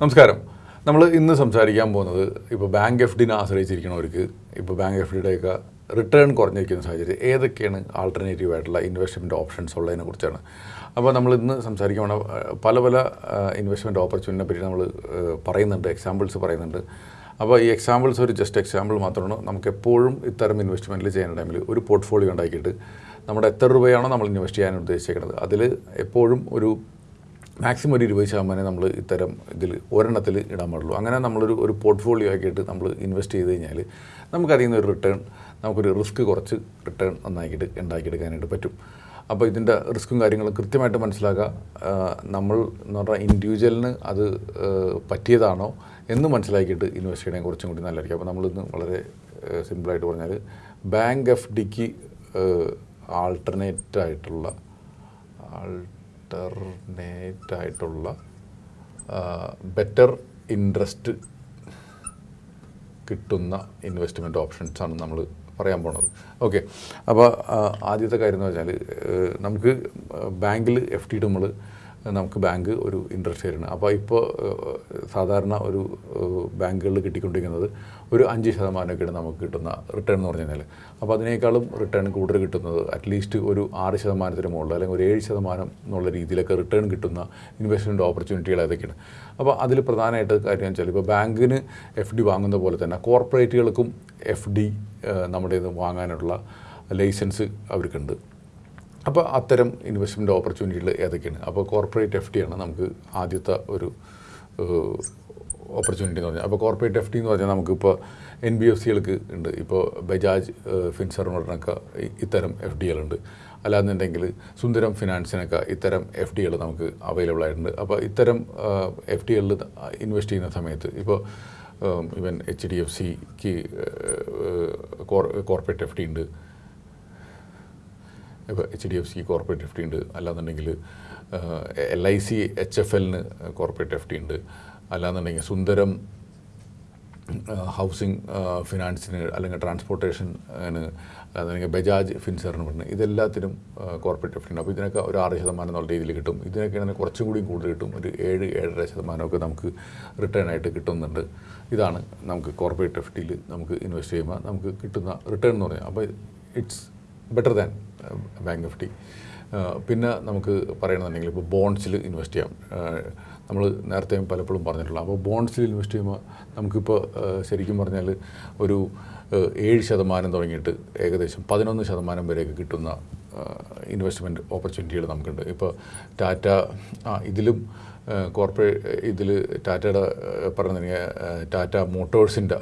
നമസ്കാരം. നമ്മൾ ഇന്ന് സംസാരിക്കാൻ പോകുന്നത് ഇപ്പോൾ ബാങ്ക് എഫ് ഡിനെ ആശ്രയിച്ചിരിക്കുന്നവർക്ക് ഇപ്പോൾ ബാങ്ക് എഫ് ഡിയുടെയൊക്കെ റിട്ടേൺ കുറഞ്ഞിരിക്കുന്ന സാഹചര്യം ഏതൊക്കെയാണ് ആൾട്ടർനേറ്റീവ് ആയിട്ടുള്ള ഇൻവെസ്റ്റ്മെന്റ് ഓപ്ഷൻസ് ഉള്ളതിനെ കുറിച്ചാണ്. അപ്പോൾ നമ്മൾ ഇന്ന് സംസാരിക്കാൻ പല പല ഇൻവെസ്റ്റ്മെന്റ് ഓപ്പർച്യൂണിറ്റിനെ പറ്റി നമ്മൾ പറയുന്നുണ്ട് എക്സാമ്പിൾസ് പറയുന്നുണ്ട്. അപ്പോൾ ഈ എക്സാമ്പിൾസ് ഒരു ജസ്റ്റ് എക്സാമ്പിൾ മാത്രമാണ് നമുക്ക് എപ്പോഴും ഇത്തരം ഇൻവെസ്റ്റ്മെന്റിൽ ചെയ്യുന്ന ടൈമിൽ ഒരു പോർട്ട്ഫോളിയോ ഉണ്ടാക്കിയിട്ട് നമ്മുടെ എത്ര രൂപയാണോ നമ്മൾ ഇൻവെസ്റ്റ് ചെയ്യാൻ ഉദ്ദേശിക്കുന്നത് അതിൽ എപ്പോഴും ഒരു മാക്സിമം ഒരു ഇരുപത് ശതമാനം നമ്മൾ ഇത്തരം ഇതിൽ ഒരെണ്ണത്തിൽ ഇടാൻ പാടുള്ളൂ. അങ്ങനെ നമ്മളൊരു ഒരു പോർട്ട്ഫോളിയോ ആക്കിയിട്ട് നമ്മൾ ഇൻവെസ്റ്റ് ചെയ്ത് കഴിഞ്ഞാൽ നമുക്ക് അതിൽ നിന്ന് ഒരു റിട്ടേൺ നമുക്കൊരു റിസ്ക് കുറച്ച് റിട്ടേൺ നന്നാക്കിയിട്ട് ഉണ്ടാക്കിയെടുക്കാനായിട്ട് പറ്റും. അപ്പോൾ ഇതിന്റെ റിസ്ക്കും കാര്യങ്ങളും കൃത്യമായിട്ട് മനസ്സിലാക്കുക. നമ്മൾ എന്ന് പറഞ്ഞാൽ ഇൻഡിവിജ്വലിന് അത് പറ്റിയതാണോ എന്ന് മനസ്സിലാക്കിയിട്ട് ഇൻവെസ്റ്റ് ചെയ്യണേ കുറച്ചും കൂടി നല്ലതായിരിക്കും. അപ്പോൾ നമ്മളിന്ന് വളരെ സിമ്പിളായിട്ട് പറഞ്ഞാൽ ബാങ്ക് എഫ് ഡിക്ക് ആൾട്ടർനേറ്റ് ആയിട്ടുള്ള ആൾട്ടർനേറ്റ് ആയിട്ടുള്ള ബെറ്റർ ഇൻട്രസ്റ്റ് കിട്ടുന്ന ഇൻവെസ്റ്റ്മെന്റ് ഓപ്ഷൻസ് ആണ് നമ്മൾ പറയാൻ പോണത്. ഓക്കെ അപ്പോൾ ആദ്യത്തെ കാര്യം എന്ന് വെച്ചാൽ നമുക്ക് ബാങ്കിൽ എഫ് ടി ഇടുമ്പോൾ നമുക്ക് ബാങ്ക് ഒരു ഇൻട്രസ്റ്റ് തരുന്നത് അപ്പോൾ ഇപ്പോൾ സാധാരണ ഒരു ബാങ്കുകളിൽ കിട്ടിക്കൊണ്ടിരിക്കുന്നത് ഒരു അഞ്ച് ശതമാനമൊക്കെയാണ് നമുക്ക് കിട്ടുന്ന റിട്ടേൺ എന്ന് പറഞ്ഞു കഴിഞ്ഞാൽ അപ്പോൾ അതിനേക്കാളും റിട്ടേൺ കൂടുതൽ കിട്ടുന്നത് അറ്റ്ലീസ്റ്റ് ഒരു ആറ് ശതമാനത്തിന് മുകളിൽ അല്ലെങ്കിൽ ഒരു ഏഴ് ശതമാനം എന്നുള്ള രീതിയിലൊക്കെ റിട്ടേൺ കിട്ടുന്ന ഇൻവെസ്റ്റ്മെന്റ് ഓപ്പർച്യൂണിറ്റികൾ ഏതൊക്കെയാണ്. അപ്പോൾ അതിൽ പ്രധാനമായിട്ട് കാര്യം വെച്ചാൽ ഇപ്പോൾ ബാങ്കിന് എഫ് ഡി വാങ്ങുന്ന പോലെ തന്നെ കോർപ്പറേറ്റുകൾക്കും എഫ് ഡി നമ്മുടെ ഇത് വാങ്ങാനുള്ള ലൈസൻസ് അവർക്കുണ്ട്. അപ്പോൾ അത്തരം ഇൻവെസ്റ്റ്മെന്റ് ഓപ്പർച്യൂണിറ്റികൾ ഏതൊക്കെയാണ്? അപ്പോൾ കോർപ്പറേറ്റ് എഫ് ആണ് നമുക്ക് ആദ്യത്തെ ഒരു ഓപ്പർച്യൂണിറ്റി എന്ന് പറഞ്ഞാൽ. അപ്പോൾ കോർപ്പറേറ്റ് എഫ് ഡി എന്ന് പറഞ്ഞാൽ നമുക്കിപ്പോൾ എൻ ബി എഫ് സികൾക്ക് ഉണ്ട്. ഇപ്പോൾ ബജാജ് ഫിൻസർ എന്ന് പറഞ്ഞൊക്കെ ഇത്തരം എഫ് ഡികളുണ്ട് അല്ലാന്നുണ്ടെങ്കിൽ സുന്ദരം ഫിനാൻസിനൊക്കെ ഇത്തരം എഫ് ഡി ഡികൾ നമുക്ക് അവൈലബിൾ ആയിട്ടുണ്ട്. അപ്പോൾ ഇത്തരം എഫ് ഡി ഡികളിൽ ഇൻവെസ്റ്റ് ചെയ്യുന്ന സമയത്ത് ഇപ്പോൾ ഇവൻ എച്ച് ഡി എഫ് സിക്ക് കോർപ്പറേറ്റ് എഫ് ഡി ഉണ്ട്. ഇപ്പോൾ H D F C corporate F T ഉണ്ട്. അല്ലാന്നുണ്ടെങ്കിൽ L I C H F എല്ലിന് കോർപ്പറേറ്റ് എഫ് ടി ഉണ്ട്. അല്ലാന്നുണ്ടെങ്കിൽ സുന്ദരം ഹൗസിംഗ് ഫിനാൻസിന് അല്ലെങ്കിൽ ട്രാൻസ്പോർട്ടേഷന് അല്ലെങ്കിൽ ബജാജ് ഫിൻസറിന് പറഞ്ഞ് ഇതെല്ലാത്തിനും കോർപ്പറേറ്റ് എഫ് ടി ഉണ്ട്. അപ്പോൾ ഇതിനൊക്കെ ഒരു ആറ് ശതമാനം എന്നുള്ള രീതിയിൽ കിട്ടും. ഇതിനൊക്കെയാണെങ്കിൽ കുറച്ചും കൂടി കൂടുതൽ കിട്ടും. ഒരു ഏഴ് ഏഴര ശതമാനമൊക്കെ നമുക്ക് റിട്ടേൺ ആയിട്ട് കിട്ടുന്നുണ്ട്. ഇതാണ് നമുക്ക് കോർപ്പറേറ്റ് എഫ് ടിയിൽ നമുക്ക് ഇൻവെസ്റ്റ് ചെയ്യുമ്പോൾ നമുക്ക് കിട്ടുന്ന റിട്ടേൺ എന്ന് പറഞ്ഞാൽ അപ്പോൾ it's better than bank D പിന്നെ നമുക്ക് പറയണമെന്നുണ്ടെങ്കിൽ ഇപ്പോൾ ബോൺസിൽ ഇൻവെസ്റ്റ് ചെയ്യാം. നമ്മൾ നേരത്തെ പലപ്പോഴും പറഞ്ഞിട്ടുള്ള അപ്പോൾ ബോൺസിൽ ഇൻവെസ്റ്റ് ചെയ്യുമ്പോൾ നമുക്കിപ്പോൾ ഏഹ്, ശരിക്കും പറഞ്ഞാൽ ഒരു ഏഹ്, ഏഴ് ശതമാനം തുടങ്ങിയിട്ട് ഏകദേശം പതിനൊന്ന് ശതമാനം വരെയൊക്കെ കിട്ടുന്ന ഇൻവെസ്റ്റ്മെന്റ് ഓപ്പർച്യൂണിറ്റികൾ നമുക്കുണ്ട്. ഇപ്പോൾ ടാറ്റ ആ ഇതിലും കോർപ്പറേറ്റ് ഇതിൽ ടാറ്റയുടെ പറഞ്ഞിട്ടുണ്ടെങ്കിൽ ടാറ്റ മോട്ടോഴ്സിന്റെ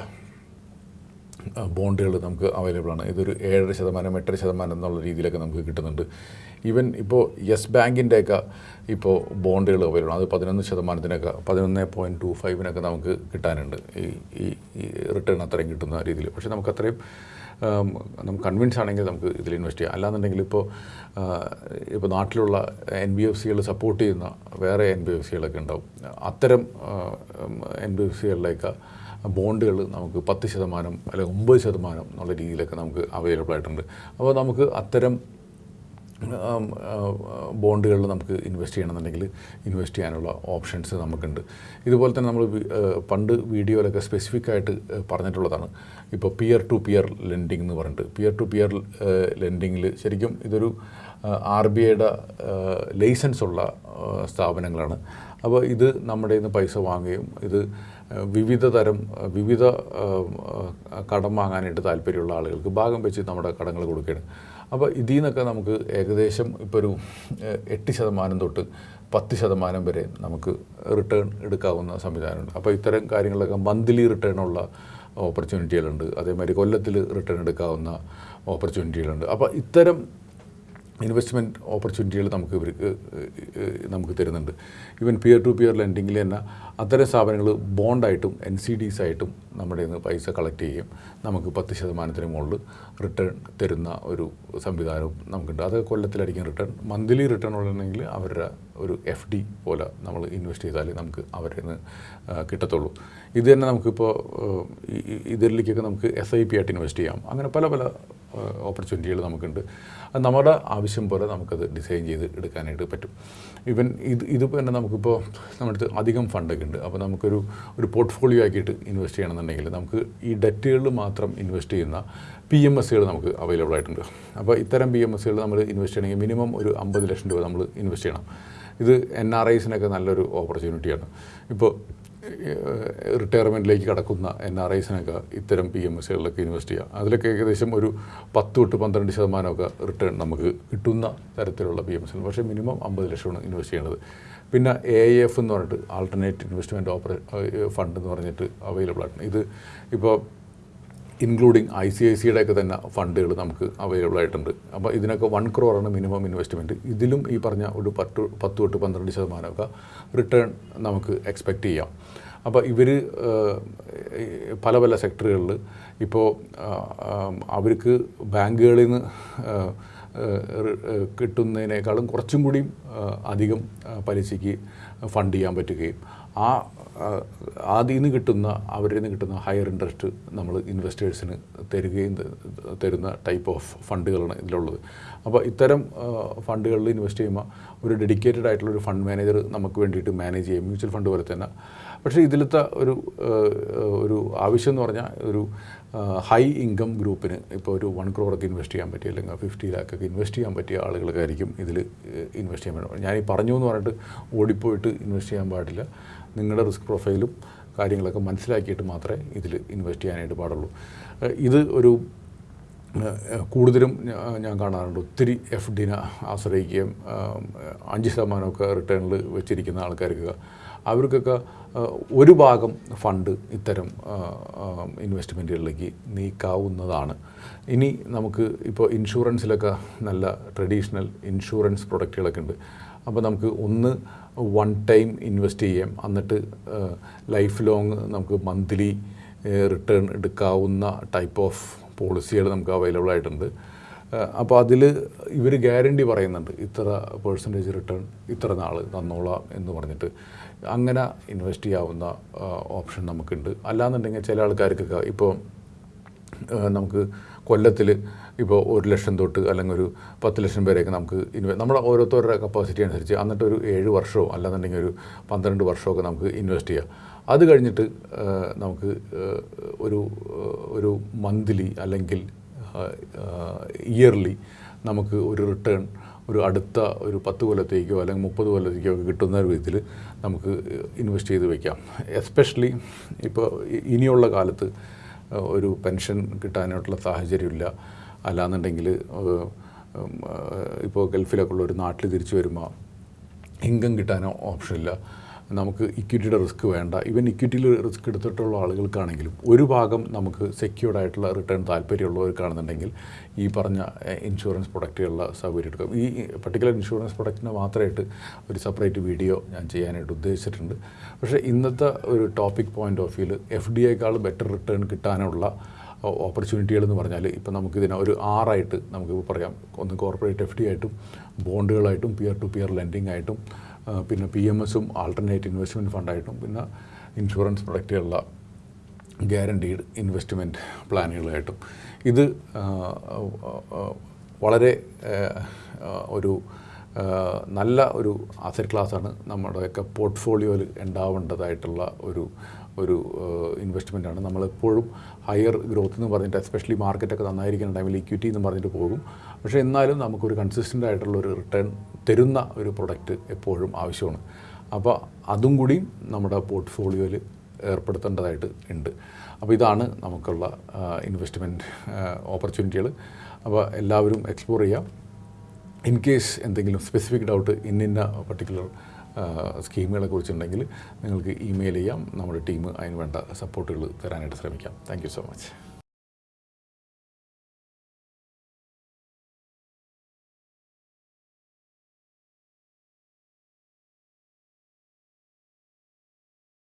ബോണ്ടുകൾ നമുക്ക് അവൈലബിൾ ആണ്. ഇതൊരു ഏഴര ശതമാനം എട്ടര ശതമാനം എന്നുള്ള രീതിയിലൊക്കെ നമുക്ക് കിട്ടുന്നുണ്ട്. ഈവൻ ഇപ്പോൾ യെസ് ബാങ്കിന്റെയൊക്കെ ഇപ്പോൾ ബോണ്ടുകൾ അവൈലബിൾ ആണ്. അത് പതിനൊന്ന് ശതമാനത്തിനൊക്കെ പതിനൊന്ന് പോയിന്റ് ടു ഫൈവിനൊക്കെ നമുക്ക് കിട്ടാനുണ്ട്. ഈ ഈ റിട്ടേൺ അത്രയും കിട്ടുന്ന രീതിയിൽ. പക്ഷേ നമുക്ക് അത്രയും നമുക്ക് കൺവിൻസ് ആണെങ്കിൽ നമുക്ക് ഇതിൽ ഇൻവെസ്റ്റ് ചെയ്യാം. അല്ലാന്നുണ്ടെങ്കിൽ ഇപ്പോൾ ഇപ്പോൾ നാട്ടിലുള്ള എൻ ബി എഫ് സികൾ സപ്പോർട്ട് ചെയ്യുന്ന വേറെ എൻ ബി എഫ് സികളൊക്കെ ഉണ്ടാവും. അത്തരം എൻ ബി എഫ് സികളിലേക്ക് ബോണ്ടുകൾ നമുക്ക് പത്ത് ശതമാനം അല്ലെങ്കിൽ ഒമ്പത് ശതമാനം എന്നുള്ള രീതിയിലൊക്കെ നമുക്ക് അവൈലബിൾ ആയിട്ടുണ്ട്. അപ്പോൾ നമുക്ക് അത്തരം ബോണ്ടുകളിൽ നമുക്ക് ഇൻവെസ്റ്റ് ചെയ്യണമെന്നുണ്ടെങ്കിൽ ഇൻവെസ്റ്റ് ചെയ്യാനുള്ള ഓപ്ഷൻസ് നമുക്കുണ്ട്. ഇതുപോലെ തന്നെ നമ്മൾ പണ്ട് വീഡിയോയിലൊക്കെ സ്പെസിഫിക് ആയിട്ട് പറഞ്ഞിട്ടുള്ളതാണ്. ഇപ്പോൾ പിയർ ടു പിയർ ലെൻഡിങ് എന്ന് പറഞ്ഞിട്ട്. പിയർ ടു പിയർ ലെൻഡിങ്ങിൽ ശരിക്കും ഇതൊരു ആർ ബി ഐയുടെ ലൈസൻസ് ഉള്ള സ്ഥാപനങ്ങളാണ്. അപ്പോൾ ഇത് നമ്മുടെ നിന്ന് പൈസ വാങ്ങുകയും ഇത് വിവിധ തരം വിവിധ കടം വാങ്ങാനായിട്ട് താല്പര്യമുള്ള ആളുകൾക്ക് ഭാഗം വെച്ച് നമ്മുടെ കടങ്ങൾ കൊടുക്കുകയാണ്. അപ്പോൾ ഇതിൽ നിന്നൊക്കെ നമുക്ക് ഏകദേശം ഇപ്പോൾ ഒരു എട്ട് ശതമാനം തൊട്ട് പത്ത് ശതമാനം വരെ നമുക്ക് റിട്ടേൺ എടുക്കാവുന്ന സംവിധാനമുണ്ട്. അപ്പോൾ ഇത്തരം കാര്യങ്ങളൊക്കെ മന്ത്ലി റിട്ടേൺ ഉള്ള ഓപ്പർച്യൂണിറ്റികളുണ്ട് അതേമാതിരി കൊല്ലത്തിൽ റിട്ടേൺ എടുക്കാവുന്ന ഓപ്പർച്യൂണിറ്റികളുണ്ട് അപ്പോൾ ഇത്തരം ഇൻവെസ്റ്റ്മെന്റ് ഓപ്പർച്യൂണിറ്റികൾ നമുക്ക് ഇവർക്ക് നമുക്ക് തരുന്നുണ്ട്. ഈവൻ പിയർ ടു പിയർ ലെൻഡിങ്ങിൽ തന്നെ അത്തരം സ്ഥാപനങ്ങൾ ബോണ്ടായിട്ടും എൻ സി ഡീസ് ആയിട്ടും നമ്മുടെ നിന്ന് പൈസ കളക്ട് ചെയ്യും. നമുക്ക് പത്ത് ശതമാനത്തിന് മുകളിൽ റിട്ടേൺ തരുന്ന ഒരു സംവിധാനവും നമുക്കുണ്ട്. അത് കൊല്ലത്തിലടിക്കും റിട്ടേൺ മന്ത്ലി റിട്ടേൺ ഉള്ളതെങ്കിൽ അവരുടെ ഒരു എഫ് ഡി പോലെ നമ്മൾ ഇൻവെസ്റ്റ് ചെയ്താലേ നമുക്ക് അവരിൽ നിന്ന് കിട്ടത്തുള്ളൂ. ഇത് തന്നെ നമുക്കിപ്പോൾ ഇതിലേക്കൊക്കെ നമുക്ക് എസ് ഐ പി ആയിട്ട് ഇൻവെസ്റ്റ് ചെയ്യാം. അങ്ങനെ പല പല ഓപ്പർച്യൂണിറ്റികൾ നമുക്കുണ്ട്. അത് നമ്മുടെ ആവശ്യം പോലെ നമുക്കത് ഡിസൈൻ ചെയ്ത് എടുക്കാനായിട്ട് പറ്റും. ഇവൻ ഇത് ഇതിപ്പോൾ തന്നെ നമുക്കിപ്പോൾ നമ്മുടെ അധികം ഫണ്ടൊക്കെ ഉണ്ട്. അപ്പോൾ നമുക്കൊരു ഒരു പോർട്ട്ഫോളിയോ ആക്കിയിട്ട് ഇൻവെസ്റ്റ് ചെയ്യണമെന്നുണ്ടെങ്കിൽ നമുക്ക് ഈ ഡെറ്റുകളിൽ മാത്രം ഇൻവെസ്റ്റ് ചെയ്യുന്ന പി എം എസ്സുകൾ നമുക്ക് അവൈലബിൾ ആയിട്ടുണ്ട്. അപ്പോൾ ഇത്തരം പി എം എസ്സുകൾ നമ്മൾ ഇൻവെസ്റ്റ് ചെയ്യണമെങ്കിൽ മിനിമം ഒരു അമ്പത് ലക്ഷം രൂപ നമ്മൾ ഇൻവെസ്റ്റ് ചെയ്യണം. ഇത് എൻ ആർ ഐസിനൊക്കെ നല്ലൊരു ഓപ്പർച്യൂണിറ്റിയാണ് ഇപ്പോൾ റിട്ടയർമെന്റിലേക്ക് കടക്കുന്ന എൻ ആർ ഐസിനൊക്കെ ഇത്തരം പി എം എസ്സുകളിലൊക്കെ ഇൻവെസ്റ്റ് ചെയ്യാം. അതിലൊക്കെ ഏകദേശം ഒരു പത്ത് തൊട്ട് പന്ത്രണ്ട് ശതമാനമൊക്കെ റിട്ടേൺ നമുക്ക് കിട്ടുന്ന തരത്തിലുള്ള പി എം എസ് പക്ഷേ മിനിമം അമ്പത് ലക്ഷമാണ് ഇൻവെസ്റ്റ് ചെയ്യേണ്ടത്. പിന്നെ എ എഫ് എന്ന് പറഞ്ഞിട്ട് ആൾട്ടർനേറ്റ് ഇൻവെസ്റ്റ്മെന്റ് ഓപ്പറേ ഫണ്ട് എന്ന് പറഞ്ഞിട്ട് അവൈലബിൾ ആണ് ഇത് ഇപ്പോൾ ഇൻക്ലൂഡിങ് ഐ സി ഐ സിയുടെ ഒക്കെ തന്നെ ഫണ്ടുകൾ നമുക്ക് അവൈലബിൾ ആയിട്ടുണ്ട്. അപ്പോൾ ഇതിനൊക്കെ വൺ ക്രോറാണ് മിനിമം ഇൻവെസ്റ്റ്മെന്റ് ഇതിലും ഈ പറഞ്ഞ ഒരു പത്ത് പത്ത് തൊട്ട് പന്ത്രണ്ട് ശതമാനമൊക്കെ റിട്ടേൺ നമുക്ക് എക്സ്പെക്റ്റ് ചെയ്യാം. അപ്പോൾ ഇവർ പല പല സെക്ടറുകളിൽ ഇപ്പോൾ അവർക്ക് ബാങ്കുകളിൽ നിന്ന് കിട്ടുന്നതിനേക്കാളും കുറച്ചും കൂടിയും അധികം പലിശയ്ക്ക് ഫണ്ട് ചെയ്യാൻ പറ്റുകയും ആ അതിൽ നിന്ന് കിട്ടുന്ന അവരിൽ നിന്ന് കിട്ടുന്ന ഹയർ ഇൻട്രസ്റ്റ് നമ്മൾ ഇൻവെസ്റ്റേഴ്സിന് തരികയും തരുന്ന ടൈപ്പ് ഓഫ് ഫണ്ടുകളാണ് ഇതിലുള്ളത്. അപ്പോൾ ഇത്തരം ഫണ്ടുകളിൽ ഇൻവെസ്റ്റ് ചെയ്യുമ്പോൾ ഒരു ഡെഡിക്കേറ്റഡ് ആയിട്ടുള്ള ഒരു ഫണ്ട് മാനേജർ നമുക്ക് വേണ്ടിയിട്ട് മാനേജ് ചെയ്യും മ്യൂച്വൽ ഫണ്ട് പോലെ തന്നെ. പക്ഷേ ഇതിലത്തെ ഒരു ഒരു ആവശ്യം എന്ന് പറഞ്ഞാൽ ഒരു ഹൈ ഇൻകം ഗ്രൂപ്പിന് ഇപ്പോൾ ഒരു വൺ ക്രോറൊക്കെ ഇൻവെസ്റ്റ് ചെയ്യാൻ പറ്റിയ അല്ലെങ്കിൽ ഫിഫ്റ്റി ലാക്കൊക്കെ ഇൻവെസ്റ്റ് ചെയ്യാൻ പറ്റിയ ആളുകൾക്കായിരിക്കും ഇതിൽ ഇൻവെസ്റ്റ് ചെയ്യാൻ ഞാൻ ഈ പറഞ്ഞു എന്ന് പറഞ്ഞിട്ട് ഓടിപ്പോയിട്ട് ഇൻവെസ്റ്റ് ചെയ്യാൻ പാടില്ല. നിങ്ങളുടെ റിസ്ക് പ്രൊഫൈലും കാര്യങ്ങളൊക്കെ മനസ്സിലാക്കിയിട്ട് മാത്രമേ ഇതിൽ ഇൻവെസ്റ്റ് ചെയ്യാനായിട്ട് പാടുള്ളൂ. ഇത് ഒരു കൂടുതലും ഞാൻ കാണാറുണ്ട്. ഒത്തിരി എഫ് ഡിനെ ആശ്രയിക്കുകയും അഞ്ച് ശതമാനമൊക്കെ റിട്ടേണിൽ വെച്ചിരിക്കുന്ന ആൾക്കാർക്ക് അവർക്കൊക്കെ ഒരു ഭാഗം ഫണ്ട് ഇത്തരം ഇൻവെസ്റ്റ്മെന്റുകളിലേക്ക് നീക്കാവുന്നതാണ്. ഇനി നമുക്ക് ഇപ്പോൾ ഇൻഷുറൻസിലൊക്കെ നല്ല ട്രഡീഷണൽ ഇൻഷുറൻസ് പ്രൊഡക്റ്റുകളൊക്കെ ഉണ്ട്. അപ്പോൾ നമുക്ക് ഒന്ന് വൺ ടൈം ഇൻവെസ്റ്റ് ചെയ്യാം. എന്നിട്ട് ലൈഫ് ലോങ് നമുക്ക് മന്ത്ലി റിട്ടേൺ എടുക്കാവുന്ന ടൈപ്പ് ഓഫ് പോളിസികൾ നമുക്ക് അവൈലബിൾ ആയിട്ടുണ്ട്. അപ്പോൾ അതിൽ ഇവർ ഗ്യാരണ്ടി പറയുന്നുണ്ട് ഇത്ര പേഴ്സന്റേജ് റിട്ടേൺ ഇത്ര നാൾ തന്നോളാം എന്ന് പറഞ്ഞിട്ട്. അങ്ങനെ ഇൻവെസ്റ്റ് ചെയ്യാവുന്ന ഓപ്ഷൻ നമുക്കുണ്ട്. അല്ലാന്നുണ്ടെങ്കിൽ ചില ആൾക്കാർക്കൊക്കെ ഇപ്പോൾ നമുക്ക് കൊല്ലത്തിൽ ഇപ്പോൾ ഒരു ലക്ഷം തൊട്ട് അല്ലെങ്കിൽ ഒരു പത്ത് ലക്ഷം പേരെയൊക്കെ നമുക്ക് ഇൻവെ നമ്മുടെ ഓരോരുത്തരുടെ കപ്പാസിറ്റി അനുസരിച്ച് എന്നിട്ട് ഒരു ഏഴ് വർഷമോ അല്ലാന്നുണ്ടെങ്കിൽ ഒരു പന്ത്രണ്ട് വർഷമൊക്കെ നമുക്ക് ഇൻവെസ്റ്റ് ചെയ്യാം. അത് കഴിഞ്ഞിട്ട് നമുക്ക് ഒരു ഒരു മന്ത്ലി അല്ലെങ്കിൽ ഇയർലി നമുക്ക് ഒരു റിട്ടേൺ ഒരു അടുത്ത ഒരു പത്ത് കൊല്ലത്തേക്കോ അല്ലെങ്കിൽ മുപ്പത് കൊല്ലത്തേക്കോ ഒക്കെ കിട്ടുന്ന വിധത്തിൽ നമുക്ക് ഇൻവെസ്റ്റ് ചെയ്ത് വയ്ക്കാം എസ്പെഷ്യലി ഇപ്പോൾ ഇനിയുള്ള കാലത്ത് ഒരു പെൻഷൻ കിട്ടാനായിട്ടുള്ള സാഹചര്യമില്ല. അല്ലാന്നുണ്ടെങ്കിൽ ഇപ്പോൾ ഗൾഫിലൊക്കെ ഉള്ള ഒരു നാട്ടിൽ തിരിച്ചു വരുമ്പോൾ ഇൻകം കിട്ടാനോ ഓപ്ഷനില്ല നമുക്ക് ഇക്വിറ്റിയുടെ റിസ്ക് വേണ്ട. ഇവൻ ഇക്വിറ്റിയിൽ റിസ്ക് എടുത്തിട്ടുള്ള ആളുകൾക്കാണെങ്കിലും ഒരു ഭാഗം നമുക്ക് സെക്യൂർഡ് ആയിട്ടുള്ള റിട്ടേൺ താല്പര്യമുള്ളവർക്കാണെന്നുണ്ടെങ്കിൽ ഈ പറഞ്ഞ ഇൻഷുറൻസ് പ്രൊഡക്റ്റുകളുടെ സൗകര്യം എടുക്കും. ഈ പർട്ടിക്കുലർ ഇൻഷുറൻസ് പ്രൊഡക്റ്റിന് മാത്രമായിട്ട് ഒരു സെപ്പറേറ്റ് വീഡിയോ ഞാൻ ചെയ്യാനായിട്ട് ഉദ്ദേശിച്ചിട്ടുണ്ട്. പക്ഷേ ഇന്നത്തെ ഒരു ടോപ്പിക് പോയിന്റ് ഓഫ് വ്യൂവിൽ എഫ് ഡി ഐക്കാൾ ബെറ്റർ റിട്ടേൺ കിട്ടാനുള്ള ഓപ്പർച്യൂണിറ്റികൾ എന്ന് പറഞ്ഞാൽ ഇപ്പോൾ നമുക്കിതിനെ ഒരു ആറായിട്ട് നമുക്ക് പറയാം. ഒന്ന് കോർപ്പറേറ്റ് എഫ് ഡി ആയിട്ടും ബോണ്ടുകളായിട്ടും പിയർ ടു പിയർ ലെൻഡിങ് ആയിട്ടും പിന്നെ പി എം എസും ആൾട്ടർനേറ്റ് ഇൻവെസ്റ്റ്മെന്റ് ഫണ്ടായിട്ടും പിന്നെ ഇൻഷുറൻസ് പ്രൊഡക്റ്റുകളുള്ള ഗ്യാരണ്ടീഡ് ഇൻവെസ്റ്റ്മെന്റ് പ്ലാനുകളായിട്ടും ഇത് വളരെ ഒരു നല്ല ഒരു അസറ്റ് ക്ലാസ്സാണ് നമ്മുടെയൊക്കെ പോർട്ട്ഫോളിയോയിൽ ഉണ്ടാവേണ്ടതായിട്ടുള്ള ഒരു ഒരു ഇൻവെസ്റ്റ്മെന്റാണ് നമ്മളെപ്പോഴും ഹയർ ഗ്രോത്ത് എന്ന് പറഞ്ഞിട്ട് എസ്പെഷ്യലി മാർക്കറ്റൊക്കെ നന്നായിരിക്കുന്ന ടൈമിൽ ഇക്വിറ്റി എന്ന് പറഞ്ഞിട്ട് പോകും. പക്ഷേ എന്നാലും നമുക്കൊരു കൺസിസ്റ്റന്റ് ആയിട്ടുള്ള ഒരു റിട്ടേൺ തരുന്ന ഒരു പ്രൊഡക്റ്റ് എപ്പോഴും ആവശ്യമാണ്. അപ്പോൾ അതും കൂടി നമ്മുടെ പോർട്ട്ഫോളിയോയിൽ ഏർപ്പെടുത്തേണ്ടതായിട്ട് ഉണ്ട്. അപ്പോൾ ഇതാണ് നമുക്കുള്ള ഇൻവെസ്റ്റ്മെന്റ് ഓപ്പർച്യൂണിറ്റികൾ അപ്പോൾ എല്ലാവരും എക്സ്പ്ലോർ ചെയ്യാം. ഇൻ കേസ് എന്തെങ്കിലും സ്പെസിഫിക് ഡൗട്ട് ഇന്നിന്ന പർട്ടിക്കുലർ സ്കീമുകളെ കുറിച്ചുണ്ടെങ്കിൽ നിങ്ങൾക്ക് ഇമെയിൽ ചെയ്യാം. നമ്മുടെ ടീം അതിന് വേണ്ട സപ്പോർട്ടുകൾ തരാനായിട്ട് ശ്രമിക്കാം. Thank so much